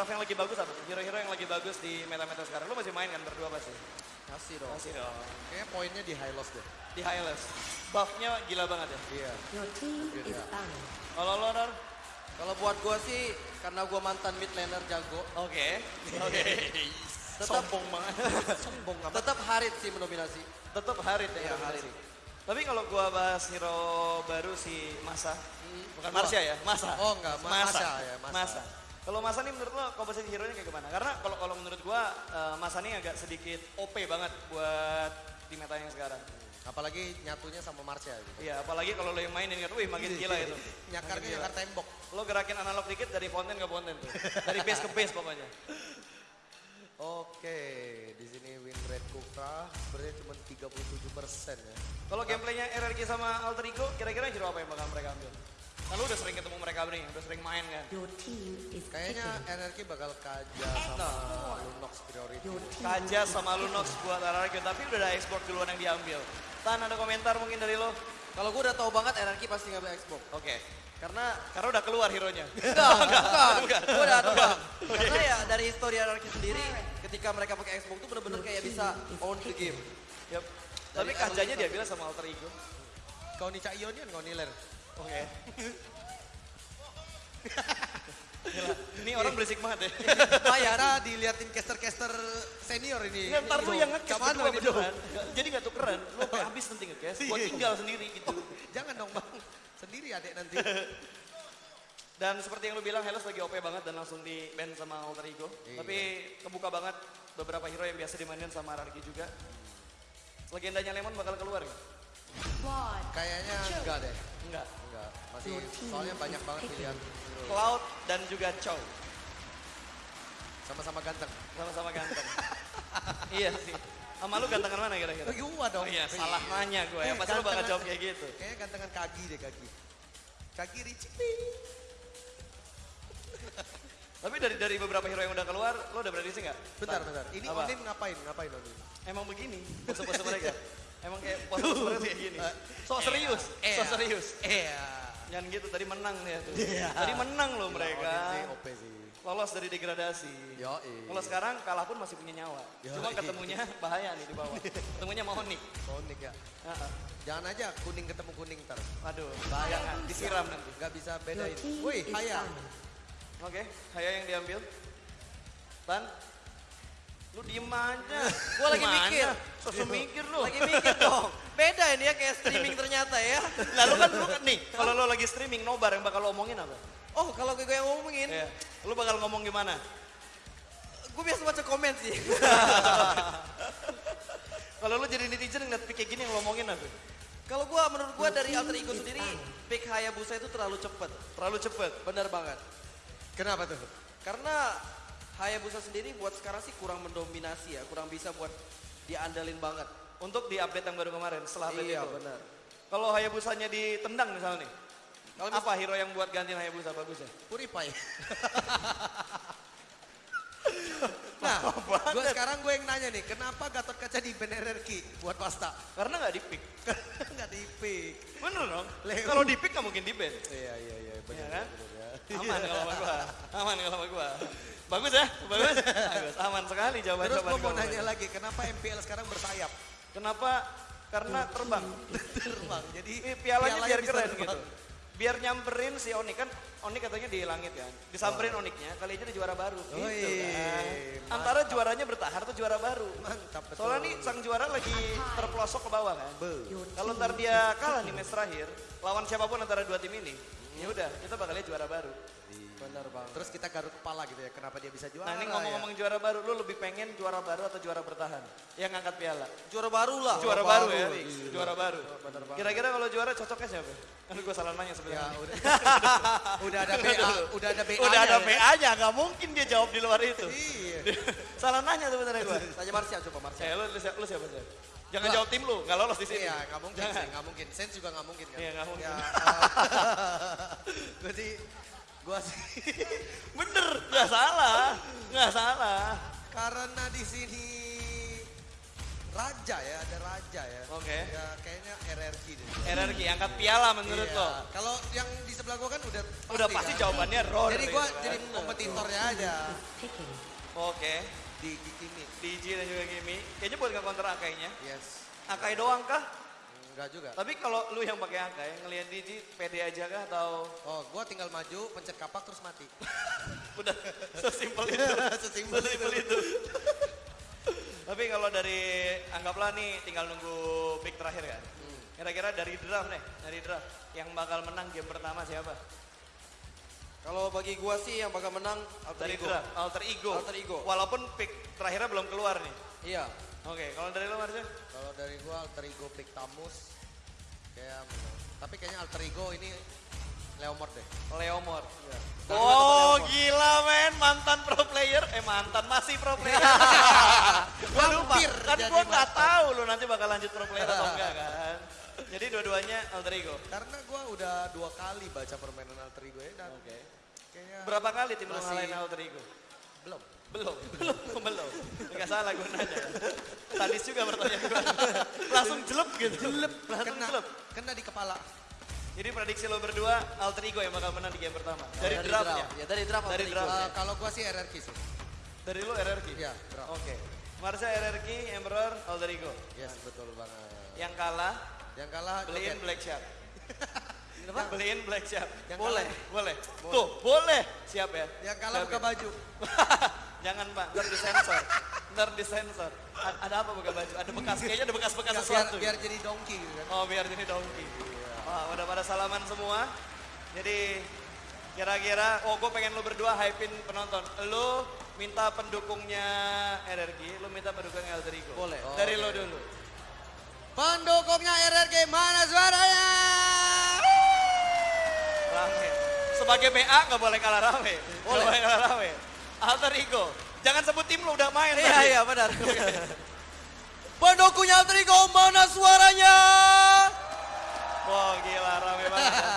draft yang lagi bagus apa? Hero-hero yang lagi bagus di meta-meta sekarang. Lu masih main kan berdua pasti? Masih dong. Masih dong. Kayaknya poinnya di high loss deh. Di highlights. Buff-nya gila banget ya. Iya. Your team is Yeah. banned. Kalau lo, Nor? Kalau buat gua sih karena gua mantan mid laner jago, Oke. Oke. Tetap- Sombong banget. Sombong amat. tetap Harit sih mendominasi. Tetap Harit ya. Iya, Harit. Tapi kalau gua bahas hero baru si Masa. Bukan Kedua. Marsha ya, Masa. Oh, enggak, Ma- Masa ya, Masa. Masa. Kalau Masa nih menurut lo komposisi hero-nya kayak gimana? Karena kalau kalau menurut gua eh, Masa nih agak sedikit OP banget buat di meta yang sekarang. Apalagi nyatunya sama Marsha gitu. Iya, apalagi kalau lo yang mainin kan, wih makin gila itu. Nyakarnya gila. nyakar tembok. Lo gerakin analog dikit dari fountain ke fountain tuh. Dari base ke base pokoknya. Oke, di sini win rate Kukra sebenarnya cuma 37 persen ya. Kalau gameplaynya RRQ sama Alter Ego, kira-kira hero apa yang bakal mereka ambil? Kalau udah sering ketemu mereka nih, udah sering main kan. Kayaknya. NRQ bakal kaja sama Lunox priority. Kaja sama Lunox buat RRQ, tapi udah ada export duluan yang diambil. Tan ada komentar mungkin dari lo? Kalau gua udah tahu banget anarki pasti ngambil Xbox. Oke. Karena Karena udah keluar hero-nya. enggak, enggak, Gua udah nebak. Karena ya dari histori anarki sendiri, ketika mereka pakai Xbox tuh bener-bener kayak bisa own the game. Yap. Tapi kajanya early diambil sama Alter Ego. Kau nih Cak Ionian, kau nih Ler. Oke. Gila, ini orang berisik banget ya. Maya, nah diliatin caster-caster senior ini. Nggak, ntar lu yang Kapan berdua beneran. Jadi nggak tukeran. Lu sampai habis nanti ngekes. Gua tinggal sendiri gitu. Jangan dong bang, sendiri adek nanti. Dan seperti yang lu bilang, Hellas lagi OP banget dan langsung di ban sama Alter Ego. Iya. Tapi kebuka banget beberapa hero yang biasa dimainin sama RRQ juga. Legendanya Lemon bakal keluar nggak? Kayaknya enggak deh, Enggak. enggak. Masih soalnya banyak banget pilihan. Cloud dan juga Chow. Sama-sama ganteng. Sama-sama ganteng. iya sih. Sama lu gantengan mana kira-kira? Oh, gua dong. Oh iya, salah nanya gue ya. Pasti lu bakal jawab kayak gitu. Kayaknya gantengan kaki deh kaki. Kaki Richie. Tapi dari dari beberapa hero yang udah keluar, lo udah prediksi nggak? Bentar, bentar. Ini Apa? Onin ngapain? Ngapain Onin? Emang begini pose-pose mereka. Emang kayak mereka kayak gini. So serius, so serius. Iya. Jangan gitu, tadi menang ya tuh. Tadi menang loh mereka. Onin sih OP sih. Lolos dari degradasi. Yoi. Kalau sekarang kalah pun masih punya nyawa. Yoi. Cuma ketemunya bahaya nih di bawah. Ketemunya mau Nick. Onik ya. Heeh. Jangan aja kuning ketemu kuning ntar. Aduh, Bahaya. jangan disiram nanti. Gak bisa bedain. Wih, Haya. Oke, Haya yang diambil. Tan, lu diem aja. Gua lagi Gimana? mikir. Sosok mikir lu. Lagi mikir dong. Beda ini ya kayak streaming ternyata ya. Lalu kan lu kan nih, kalau lu lagi streaming nobar yang bakal lu omongin apa? Oh kalau gue yang ngomongin, Iya. Lu bakal ngomong gimana? gue biasa baca komen sih. Kalau lu jadi netizen ngeliat pick kayak gini yang lu omongin apa? Kalau gue menurut gue dari alter ego sendiri, pick Hayabusa itu terlalu cepet. Terlalu cepet. Bener banget. Kenapa tuh? Karena Hayabusa sendiri buat sekarang sih kurang mendominasi ya, kurang bisa buat diandalin banget. Untuk di update yang baru kemarin, setelah update Iya itu. benar. Kalau Hayabusanya ditendang misalnya nih. Kalau apa hero yang buat gantiin Hayabusa bagusnya? Puripai. nah, gue sekarang gue yang nanya nih, kenapa Gatot Kaca di Ben RRQ buat pasta? Karena nggak di pick. Nggak di pick. Bener dong. Kalau di pick nggak mungkin di ban. Iya, iya, iya, Iya benar. kan? benar ya. Aman kalau sama gua. Aman kalau sama gua. Bagus ya? Bagus. Bagus. Aman sekali jawaban Terus jawaban gue mau gua. nanya lagi, kenapa MPL sekarang bersayap? Kenapa? Karena terbang. Terbang, jadi Ini pialanya, biar keren terbang. gitu. Biar nyamperin si Onik kan Onik katanya di langit kan. Disamperin Oniknya, kali aja ada juara baru. Gitu Wih, kan. mantap. Antara juaranya bertahan atau juara baru. Mantap betul. Soalnya nih sang juara lagi terpelosok ke bawah kan. Kalau ntar dia kalah di match terakhir, lawan siapa pun antara dua tim ini, ya udah kita bakal lihat juara baru. Benar banget. Terus kita garuk kepala gitu ya, kenapa dia bisa juara Nah ini ya? ngomong-ngomong juara baru, lu lebih pengen juara baru atau juara bertahan? Yang ngangkat piala. Juara baru lah. Juara baru, baru ya, iya. juara baru. Kira-kira kalau juara cocoknya siapa? Kan gue salah nanya Ya sebenarnya. udah, udah ada BA, udah ada BA. Udah ada ya. PA-nya, nggak mungkin dia jawab di luar itu. Iya. salah nanya sebenarnya gue. Tanya Marsha coba Marsha. Eh, lu, lu, siapa- lu siapa sih? Jangan Gua- jawab tim lu, nggak lolos di sini. Iya, nggak mungkin Jangan. sih, nggak mungkin. Sense juga nggak mungkin kan. Iya, nggak mungkin. Ya, gue sih, gue sih, Bener, nggak salah, nggak salah. karena di sini raja ya, ada raja ya. Oke. Ya kayaknya RRQ deh. RRQ angkat piala menurut Iya. lo. Kalau yang di sebelah gua kan udah pasti, Udah pasti kan? jawabannya Roar. Jadi gua jadi kompetitornya aja. Oke. Di Kikimi. DJ dan juga Kimi. Kayaknya buat nggak counter Akainya. Yes. Akai doang kah? Enggak juga. Tapi kalau lu yang pakai Akai, ngelihat DJ pede aja kah atau Oh, gua tinggal maju, pencet kapak terus mati. udah sesimpel itu? Sesimpel Sesimpel itu. Tapi kalau dari anggaplah nih tinggal nunggu pick terakhir kan. Kira-kira dari draft nih, dari draft yang bakal menang game pertama siapa? Kalau bagi gua sih yang bakal menang Alter Dari Ego. draft, alter ego. Alter ego. Walaupun pick terakhirnya belum keluar nih. Iya. Oke, kalau dari lo Marcel? Kalau dari gua alter ego pick Tamus kayak tapi kayaknya alter ego ini Leomord deh. Leomord. Iya. Oh gila men, mantan pro player, eh mantan masih pro player. gua lupa, kan gua nggak tahu lo nanti bakal lanjut pro player atau enggak kan. Jadi dua-duanya alter ego. Karena gua udah dua kali baca permainan alter ego ya dan Oke. Kayaknya Berapa kali tim Masih- ngalahin alter ego? belum. Belum, belum, belum. Enggak salah gue nanya. Tadis juga bertanya gue. Langsung jelep gitu. Jelep. Langsung Kena, jelep. kena di kepala. Jadi prediksi lo berdua alter ego yang bakal menang di game pertama. Dari, draftnya. draft. Ya dari draft Dari Alter Ego. draft. Eh, kalau gua sih RRQ sih. Dari lo RRQ? Iya, draft. Oke. Marsha RRQ, Emperor, alter ego. Yes, betul banget. Yang kalah Yang kalah beliin. Black Shark. Yang beliin Black Shark. Yang boleh, kalah- boleh. Tuh, boleh. Siap ya. Yang kalah Siap buka ya? baju. Jangan pak, ntar disensor. Ntar disensor. A- ada apa buka baju? Ada bekas, kayaknya ada bekas-bekas Ya, biar, sesuatu. biar jadi donkey gitu kan. Oh biar jadi donkey. Wah udah pada salaman semua. Jadi kira-kira, oh gue pengen lo berdua hypein penonton. Lo minta pendukungnya RRQ, lo minta pendukungnya Alter Ego. Boleh. Oh, Dari oke. lo dulu. Pendukungnya RRQ mana suaranya? Rame. Sebagai BA nggak boleh kalah rame. Boleh. boleh kalah rame. Alter Ego. Jangan sebut tim lo udah main Iya iya benar. Pendukungnya Alter Ego mana suaranya? Wah gila rame banget. ya.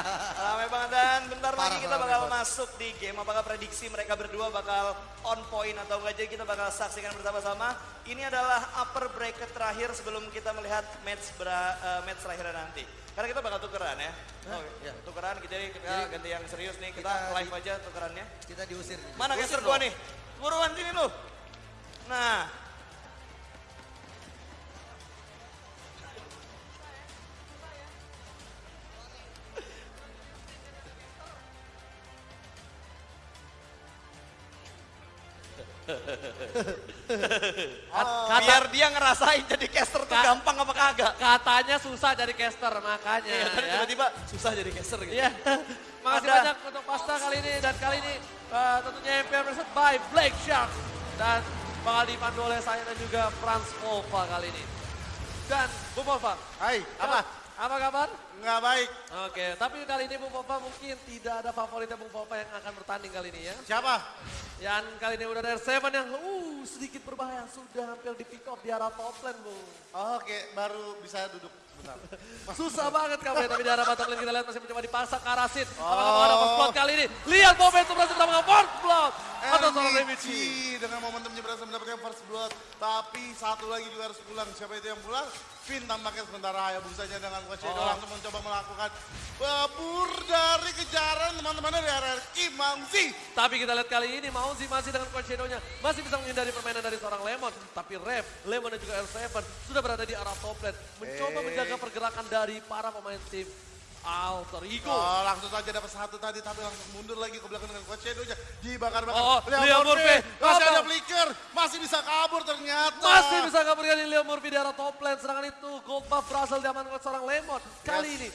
Rame banget dan bentar lagi kita rame bakal banget. masuk di game. Apakah prediksi mereka berdua bakal on point atau enggak jadi kita bakal saksikan bersama-sama. Ini adalah upper bracket terakhir sebelum kita melihat match bera, eh, match terakhir nanti. Karena kita bakal tukeran ya. Oh, ya. Tukeran kita, kita Jadi, ganti yang serius nih. Kita, kita live aja tukerannya. Kita diusir. Mana caster gua nih? Buruan sini lu. Nah, Kata, biar dia ngerasain jadi caster tuh Ka- gampang apa kagak. katanya susah jadi caster makanya Iya, tadi ya. tiba-tiba susah jadi caster gitu. Iya. Makasih Ada. banyak untuk pasta kali ini dan kali ini eh, tentunya MPR presented by Black Shark dan bakal dipandu oleh saya dan juga Franz Volva kali ini. Dan Bung Volva. Hai, apa? Apa kabar? Nggak baik. Oke, tapi kali ini Bung Volva mungkin tidak ada favoritnya Bung Volva yang akan bertanding kali ini ya. Siapa? Dan kali ini udah ada R7 yang uh, sedikit berbahaya, sudah hampir di pick off di arah top lane Bung. Oh, Oke, baru bisa duduk bentar. Susah banget kamu ya, tapi di arah bottom lane kita lihat masih mencoba dipasang ke arah Sid. Apakah mau ada first blood kali ini? Lihat momentum berhasil mendapatkan first blood. Atau seorang MVG Remichi. dengan momentumnya berhasil mendapatkan first blood. Tapi satu lagi juga harus pulang. Siapa itu yang pulang? Finn tampaknya sementara ya busanya dengan Coach Edo Oh. langsung mencoba melakukan babur dari kejaran teman-teman dari RRQ Mangsi. Tapi kita lihat kali ini Mauzi masih dengan Coach Shadow-nya. Masih bisa menghindari permainan dari seorang Lemon. Tapi Rev, Lemon dan juga R7 sudah berada di arah top lane. Mencoba Eh. menjaga pergerakan dari para pemain tim Alter Ego. Oh, langsung saja dapat satu tadi tapi langsung mundur lagi ke belakang dengan Coach Edo-nya. Dibakar-bakar. Oh, Leo Murphy. Masih ada flicker. Masih bisa kabur ternyata. Masih bisa kabur kali Leo Murphy di arah top lane. Sedangkan itu gold buff berhasil diamankan oleh seorang Lemon. Kali Yes. ini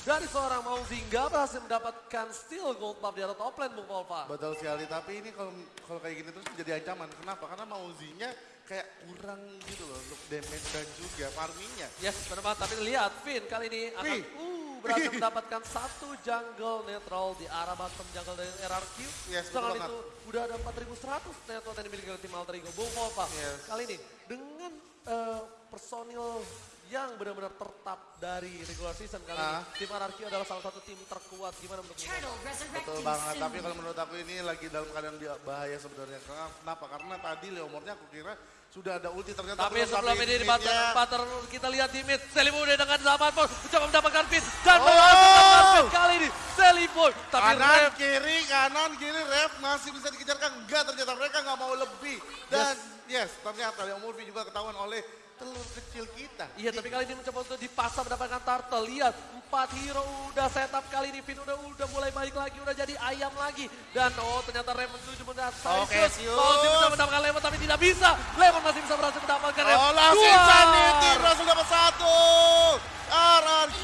dari seorang Mauzi nggak berhasil mendapatkan steal gold buff di arah top lane Bung Volva. Betul sekali, tapi ini kalau kalau kayak gini terus jadi ancaman. Kenapa? Karena Mauzinya kayak kurang gitu loh untuk damage dan juga farmingnya. Yes, benar banget. Tapi lihat, Finn kali ini akan Wih. uh, berhasil mendapatkan satu jungle netral di arah bottom jungle dari RRQ. Yes, banget. itu udah ada 4100 netral yang dimiliki oleh tim Alter Ego. Bung Volva, Yes. kali ini dengan eh, personil yang benar-benar tertap dari regular season kali Ah. ini. Tim RRQ adalah salah satu tim terkuat. Gimana menurut Betul banget, tapi kalau menurut aku ini lagi dalam keadaan dia bahaya sebenarnya. Kenapa? Karena tadi Leomornya aku kira sudah ada ulti ternyata Tapi belum sebelum ini di butter, butter kita lihat di mid. Seliboy dengan zaman pun mencoba mendapatkan pin. Dan Oh! mendapatkan pin kali ini. Seliboy. Tapi kanan kiri kanan kiri ref masih bisa dikejarkan enggak ternyata mereka nggak mau lebih dan yes, ternyata Leo Murphy juga ketahuan oleh telur kecil kita Iya tapi kali ini mencoba untuk dipasang mendapatkan turtle. Lihat empat hero udah setup kali ini. Finn udah udah mulai balik lagi. Udah jadi ayam lagi. Dan oh ternyata Ray menuju melihat Oke, Sius. Sius. Fauzi bisa mendapatkan Lemon tapi tidak bisa. Lemon masih bisa berhasil mendapatkan Rev. Oh langsung. Insanity berhasil dapat satu RRQ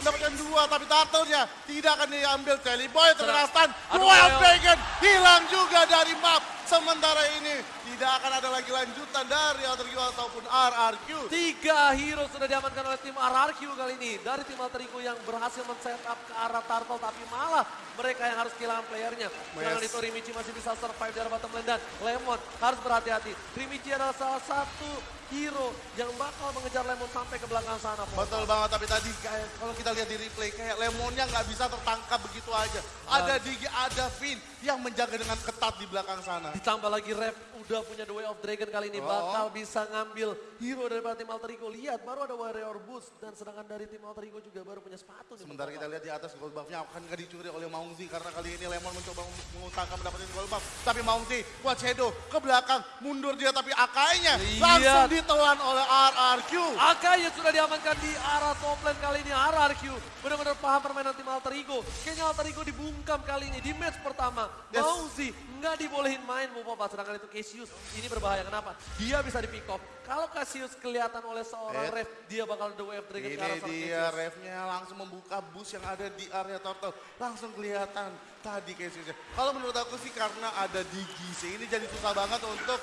mendapatkan dua tapi turtle-nya tidak akan diambil Telly Boy terkena stun ayo. Dragon hilang juga dari map sementara ini tidak akan ada lagi lanjutan dari Outer Q ataupun RRQ Tiga hero sudah diamankan oleh tim RRQ kali ini. Dari tim Alter Ego yang berhasil men-setup ke arah Turtle. Tapi malah mereka yang harus kehilangan playernya. Sedangkan Yes. itu Rimichi masih bisa survive dari bottom lane. Dan Lemon harus berhati-hati. Rimichi adalah salah satu hero yang bakal mengejar Lemon sampai ke belakang sana. Betul banget, tapi tadi kayak kalau kita lihat di replay kayak lemonnya nggak bisa tertangkap begitu aja. Ada Digi, ada Finn yang menjaga dengan ketat di belakang sana. Ditambah lagi Rev udah punya The Way of Dragon kali ini. Oh. Bakal bisa ngambil hero daripada tim Alter Ego. Lihat baru ada Warrior Boost. Dan sedangkan dari tim Alter Ego juga baru punya sepatu. Sementara kita lihat di atas gold buff-nya akan nggak dicuri oleh Maungzi karena kali ini Lemon mencoba mengutangkan mendapatkan gold buff. Tapi Maungzi buat Shadow ke belakang, mundur dia tapi Akainya Lihat. langsung ditelan oleh RRQ. Akai yang sudah diamankan di arah top lane kali ini RRQ. Benar-benar paham permainan tim Alter Ego. Kayaknya Alter Ego dibungkam kali ini di match pertama. Yes. Mauzi nggak dibolehin main Mupopa. Sedangkan itu Cassius ini berbahaya. Kenapa? Dia bisa di pick off. Kalau Cassius kelihatan oleh seorang Eh. ref, dia bakal the wave dragon ke arah Ini dia Cassius. refnya langsung membuka bus yang ada di area turtle. Langsung kelihatan tadi Cassiusnya. Kalau menurut aku sih karena ada Digi sih ini jadi susah banget untuk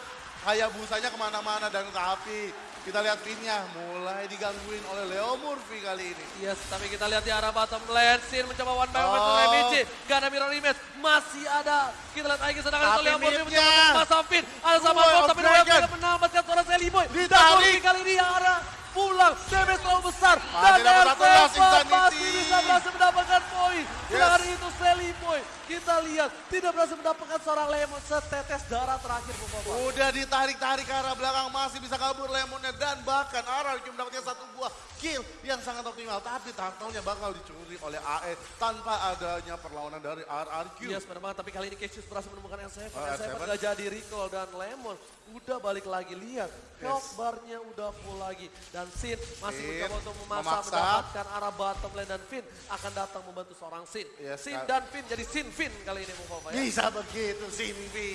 busanya ke mana-mana dan tapi kita lihat pinnya mulai digangguin oleh Leo Murphy kali ini. Yes, tapi kita lihat di arah bottom lane. Sin mencoba one by one Oh. Remichi. Gak ada mirror image. Masih ada. Kita lihat lagi sedangkan itu Leo Murphy mencoba pasang pin. Ada sama of tapi Dragon. tidak menambahkan suara Sally Boy. Ditarik. Murphy kali ini arah pulang. Damage terlalu besar. Masih Dan dapat satu R7 last Insanity. masih bisa berhasil mendapatkan poin. Sedangkan itu Sally Boy. Kita lihat tidak berhasil mendapatkan seorang Lemon setetes darah terakhir. Bapak-bapak. Udah ditarik-tarik ke arah belakang masih bisa kabur Lemonnya dan bahkan RRQ mendapatkan satu buah kill yang sangat optimal. Tapi turtle-nya bakal dicuri oleh AE tanpa adanya perlawanan dari RRQ. Yes, benar banget. Tapi kali ini Cassius berhasil menemukan L7. Oh, L7 L7. gak jadi recall dan Lemon udah balik lagi. Lihat, health bar-nya udah full lagi. Dan Sin masih Sin mencoba untuk memaksa, memaksa. mendapatkan arah bottom lane. Dan Finn akan datang membantu seorang Sin. Yes, Sin dan Finn jadi Sin Finn kali ini Mufafa ya. Bisa begitu Sinvi.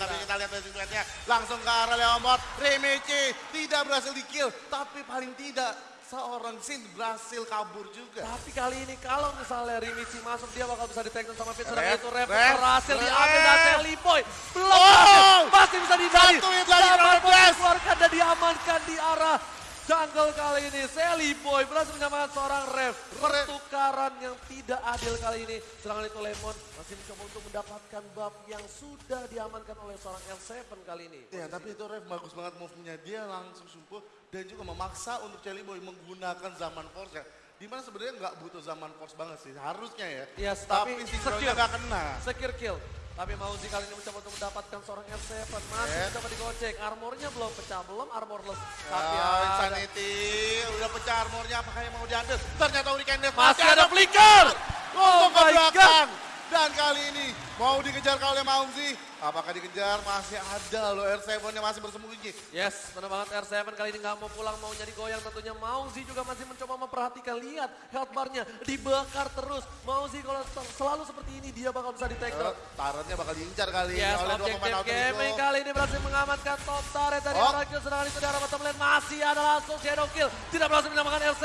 Tapi kita lihat dari duetnya langsung ke arah Leomot. Remichi tidak berhasil di kill. Tapi paling tidak seorang Sin berhasil kabur juga. Tapi kali ini kalau misalnya Rimichi masuk dia bakal bisa di take sama Finn. Sedang Ref, itu Ref berhasil diambil dan Sally Boy. Belum Oh! Masih bisa dihindari. Satu hit lagi, dikeluarkan dan diamankan di arah jungle kali ini. Sally Boy berhasil menyamakan seorang Ref. Pertukaran yang tidak adil kali ini. Sedangkan itu Lemon masih mencoba untuk mendapatkan buff yang sudah diamankan oleh seorang L7 kali ini. Ya tapi itu Ref bagus banget move-nya. Dia langsung sumpu dan juga memaksa untuk Jelly Boy menggunakan zaman force ya. Di mana sebenarnya nggak butuh zaman force banget sih. Harusnya ya. Yes, tapi tapi sinkronnya nggak kena. Secure kill. Tapi Mauzi kali ini mencoba untuk mendapatkan seorang L7. Masih Yes. mencoba digocek. Armornya belum pecah. Belum armorless. Ya, Tapi ada. Insanity udah pecah armornya apakah yang mau diambil? Ternyata Hurricane Death Masih ada flicker. Oh Untuk ke my belakang. Dan kali ini mau dikejar oleh Maungzi. Apakah dikejar? Masih ada loh R7-nya masih bersembunyi. Yes, benar banget R7 kali ini nggak mau pulang, mau jadi goyang tentunya. Mauzi juga masih mencoba memperhatikan, lihat health bar-nya dibakar terus. Mauzi kalau sel- selalu seperti ini dia bakal bisa di take down. Eh, Tarannya bakal diincar kali ini Yes, oleh dua pemain Outer gaming Ego. kali ini berhasil mengamankan top turret dari Oh. Aragio. Sedangkan itu di arah bottom lane masih ada langsung shadow kill. Tidak berhasil menyamakan R7,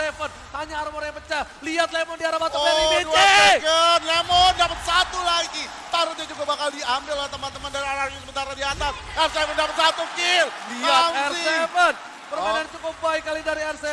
hanya armor yang pecah. Lihat Lemon di arah lane, Oh, dua second. Lemon dapat satu lagi. Tarutnya juga bakal diambil oleh teman-teman dari RRQ sementara di atas. R7 dapat satu kill. Lihat Maungzi. R7. Permainan cukup baik kali dari R7.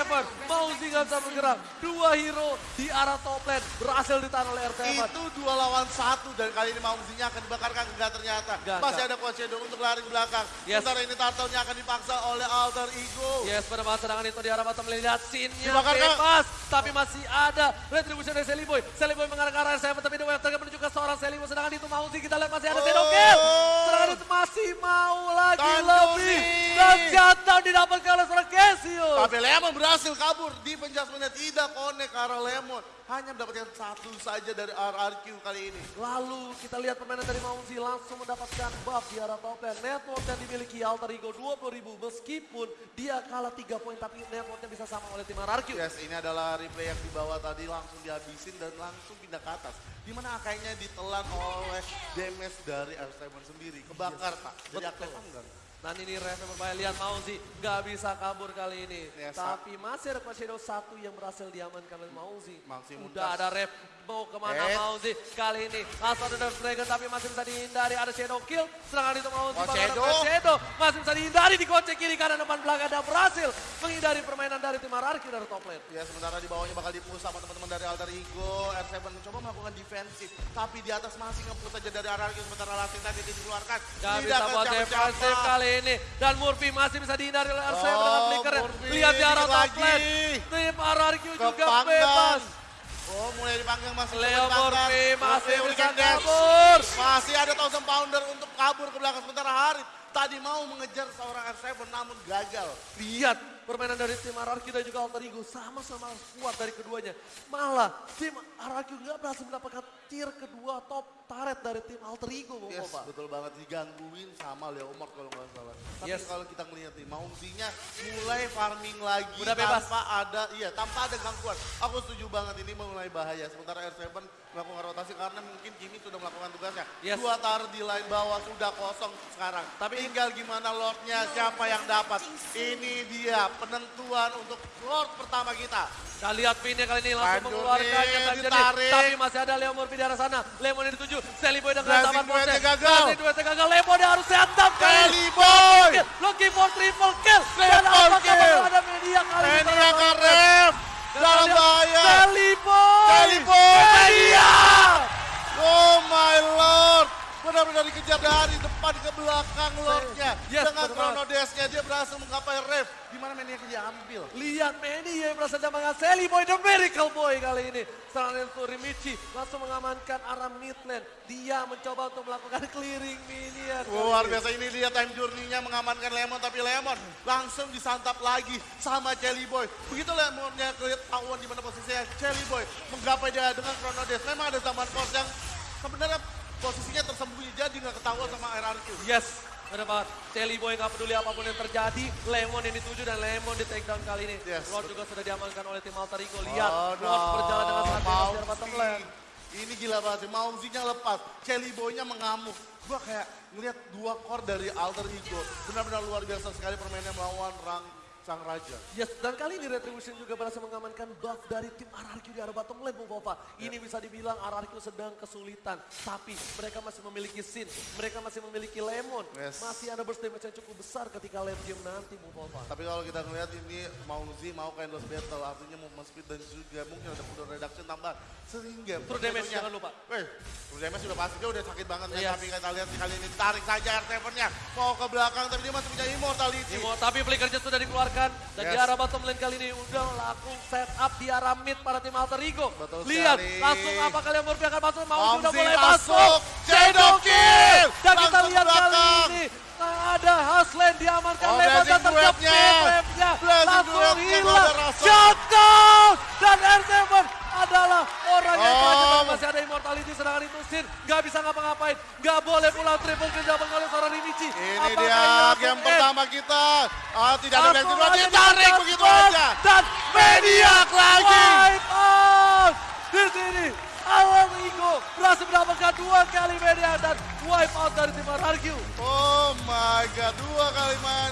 Mauzi nggak bisa bergerak. Dua hero di arah top lane berhasil ditahan oleh R7. Itu dua lawan satu dan kali ini Maungzinya akan dibakarkan enggak ternyata. Enggak, Masih enggak. ada Coach Shadow untuk lari ke belakang. Yes. Sementara ini Tartelnya akan dipaksa oleh Alter Ego. Yes, pada masa serangan itu di arah bottom lane. Lihat scene-nya bebas. Tapi masih ada retribution dari Sally Boy. Sally Boy mengarah ke arah R7. Tapi The Wave Trigger menuju ke seorang Sally Boy. Sedangkan itu Mauzi kita lihat masih ada Shadow Oh. Kill. Serangan itu masih mau lagi Tandoori. lebih. Dan shutdown didapatkan oleh seorang Casio. Tapi Lemon berhasil kabur di penjasmennya tidak connect ke arah Lemon. Hanya mendapatkan satu saja dari RRQ kali ini. Lalu kita lihat permainan dari Mauzi langsung mendapatkan buff di arah top lane. Network yang dimiliki Alter Ego 20 ribu meskipun dia kalah 3 poin tapi networknya bisa sama oleh tim RRQ. Yes, ini adalah replay yang dibawa tadi langsung dihabisin dan langsung pindah ke atas. Di mana akainya ditelan oleh damage dari R7 sendiri. Kebakar, Pak. Jadi Betul. aktif enggak? Dan ini ref yang berbahaya. Lihat Mauzi nggak bisa kabur kali ini. Yes, Tapi masih ada Shadow satu yang berhasil diamankan oleh Mauzi. Udah ada ref mau ke mana Eh. Mauzi kali ini. Ada Dark Dragon tapi masih bisa dihindari. Ada Shadow Kill. Serangan itu Mauzi. Coach bakal ada Shadow. Masih bisa dihindari di kocek kiri kanan depan belakang. Dan berhasil menghindari permainan dari tim RRQ dari top lane. Ya sementara di bawahnya bakal dipush sama teman-teman dari Alter Ego. R7 mencoba melakukan defensif. Tapi di atas masih nge-push aja dari RRQ. Sementara Lasting tadi dikeluarkan. Gak Tidak bisa buat defensif kali ini. Dan Murphy masih bisa dihindari oleh R7 Oh, dengan. Murphy Lihat di arah top lagi. lane. Tim RRQ juga bebas. Oh mulai dipanggang masih Leo. Murphy masih bisa kabur. Masih ada Thousand Pounder untuk kabur ke belakang. Sementara Harit tadi mau mengejar seorang R7 namun gagal. Lihat permainan dari tim RRQ dan juga Alter Ego sama-sama kuat dari keduanya. Malah tim RRQ nggak berhasil mendapatkan tier kedua top turret dari tim Alter Ego. Bung Yes, betul banget digangguin sama Leo Mort kalau nggak salah. Tapi Yes. kalau kita ngelihat nih, Maungzinya mulai farming lagi Udah bebas. tanpa ada iya tanpa ada gangguan. Aku setuju banget ini mulai bahaya. Sementara R7 melakukan rotasi karena mungkin Kimi sudah melakukan tugasnya. Yes. Dua tar di line bawah sudah kosong sekarang. Tapi tinggal gimana Lordnya siapa yang dapat. Ini dia penentuan untuk Lord pertama kita. Kita lihat pinnya kali ini langsung Pandur mengeluarkannya nih, tadi. ditarik. Tapi masih ada Leo Murphy di arah sana. Lemon dituju. Sally Boy dengan taman Ponce. gagal. Blazing duetnya gagal. Lemon harus setup kali ini. Boy! Looking for triple kill. Dan apakah kill. bakal ada media kali ini? Ini yang karep. Dalam bahaya. Sally Boy. Sally Boy. Media. Oh my lord. Benar-benar dikejar dari depan ke belakang lordnya. Yes, Dengan chrono dash-nya dia berhasil menggapai ref. Di mana mainnya diambil. Lihat Manny yang berhasil dengan Sally Boy, The Miracle Boy kali ini. Serangan itu Rimichi langsung mengamankan arah mid lane. Dia mencoba untuk melakukan clearing minion. kali Luar biasa ini dia time journey-nya mengamankan Lemon. Tapi Lemon langsung disantap lagi sama Jelly Boy. Begitu Lemonnya ketahuan di mana posisinya Jelly Boy. Menggapai dia dengan chrono dash. Memang ada zaman force yang sebenarnya posisinya tersembunyi jadi nggak ketahuan sama RRQ. Yes, benar banget. Sally Boy nggak peduli apa pun yang terjadi. Lemon yang dituju dan Lemon di take down kali ini. Yes. Lord juga sudah diamankan oleh tim Alter Ego. Lihat, Oh, Lord berjalan dengan sangat bebas di bottom lane. Ini gila banget sih, Mauzinya lepas, Kelly Boy-nya mengamuk. Gua kayak ngeliat dua core dari Alter Ego. Benar-benar luar biasa sekali permainnya melawan Rang Sang Raja. Yes, dan kali ini Retribution juga berhasil mengamankan buff dari tim RRQ di arah bottom lane, Bung Pova. Ini bisa dibilang RRQ sedang kesulitan, tapi mereka masih memiliki Sin, mereka masih memiliki Lemon, Yes. masih ada burst damage yang cukup besar ketika late game nanti, Bung Pova. Tapi kalau kita ngeliat ini mau ke endless battle, artinya movement speed dan juga mungkin ada full reduction tambahan. Sehingga True damage, jangan lupa. Weh, true damage sudah pasti, dia udah sakit banget ya. Yes. Tapi kita lihat kali ini tarik saja R7-nya. Mau ke belakang, tapi dia masih punya immortality. Imo, tapi flickernya sudah dikeluarkan dan di Yes. arah bottom lane kali ini udah laku set up di arah mid para tim Alter Ego. Betul Lihat, sekali. langsung apa kalian Murphy akan masuk, mau Mauzi sudah mulai masuk. Shadow Kill. Dan kita Langsung lihat ke kali belakang. ini nah, ada Haslen diamankan Oh, Lemon dan wave-nya. Blazing Langsung hilang. gak. Shutdown! Dan R7 adalah orang yang Oh. masih ada immortality sedangkan itu Sin nggak bisa ngapa-ngapain nggak boleh pula triple kill didapat oleh seorang Ini Apakah dia game pertama kita. Ah, tidak ada aja ditarik diangkat begitu aja. Dan Maniac lagi. Wipe out. Di sini Alam Ego berhasil mendapatkan dua kali media dan wipe out dari tim RRQ. Oh my god, dua kali mani.